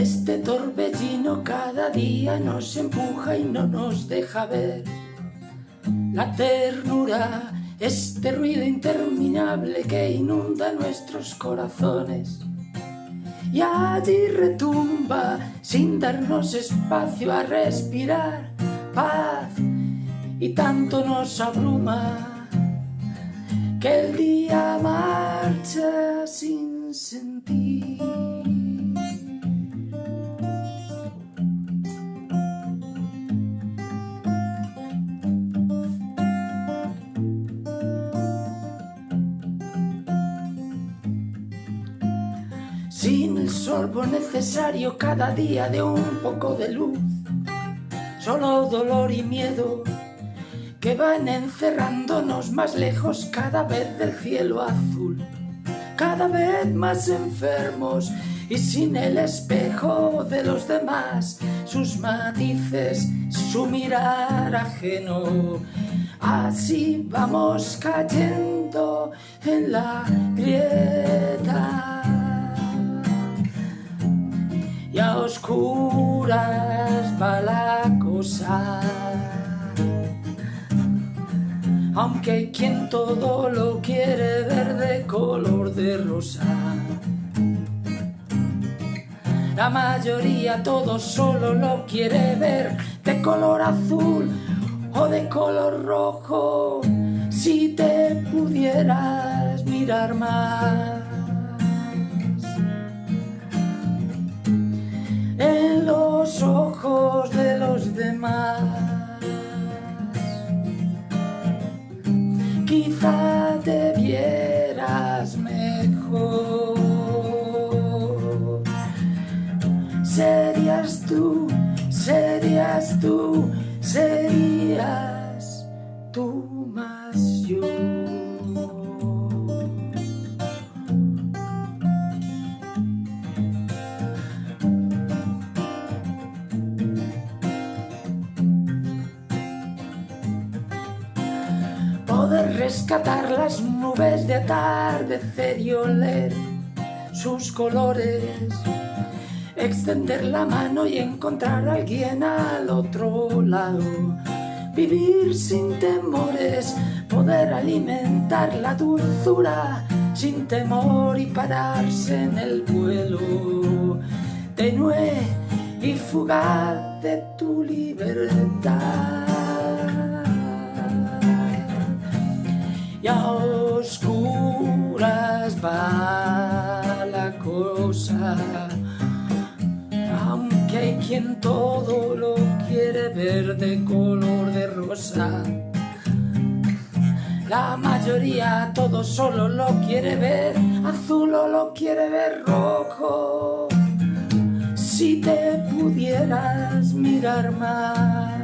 Este torbellino cada día nos empuja y no nos deja ver la ternura, este ruido interminable que inunda nuestros corazones. Y allí retumba sin darnos espacio a respirar paz y tanto nos abruma que el día marcha Sin el sorbo necesario cada día de un poco de luz, solo dolor y miedo que van encerrándonos más lejos cada vez del cielo azul, cada vez más enfermos y sin el espejo de los demás, sus matices, su mirar ajeno. Así vamos cayendo en la grieta. Y a oscuras va la cosa aunque hay quien todo lo quiere ver de color de rosa. La mayoría todo solo lo quiere ver de color azul o de color rojo. Si te pudieras mirar más quizá te vieras mejor. Serías tú, serías tú, serías poder rescatar las nubes de atardecer y oler sus colores, extender la mano y encontrar a alguien al otro lado, vivir sin temores, poder alimentar la dulzura sin temor y pararse en el vuelo tenue y fugaz de tu libertad. Aunque hay quien todo lo quiere ver de color de rosa. La mayoría todo solo lo quiere ver azul o lo quiere ver rojo. Si te pudieras mirar más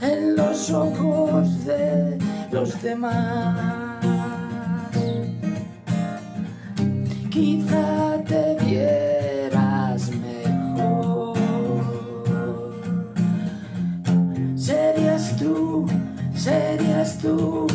en los ojos de los demás. Quizá te vieras mejor. Serías tú, serías tú.